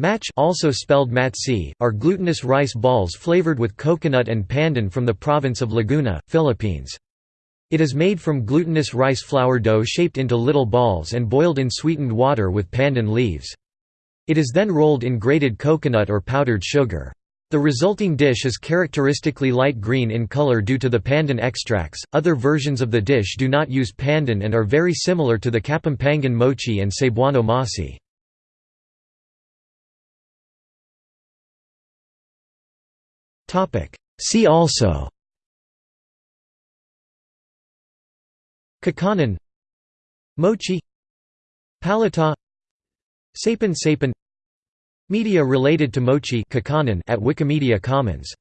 Mache also spelled matsi, are glutinous rice balls flavored with coconut and pandan from the province of Laguna, Philippines. It is made from glutinous rice flour dough shaped into little balls and boiled in sweetened water with pandan leaves. It is then rolled in grated coconut or powdered sugar. The resulting dish is characteristically light green in color due to the pandan extracts. Other versions of the dish do not use pandan and are very similar to the Kapampangan moche and Cebuano masi. See also. Kakanin Moche. Palitaw. Sapin Sapin Media related to mochi at Wikimedia Commons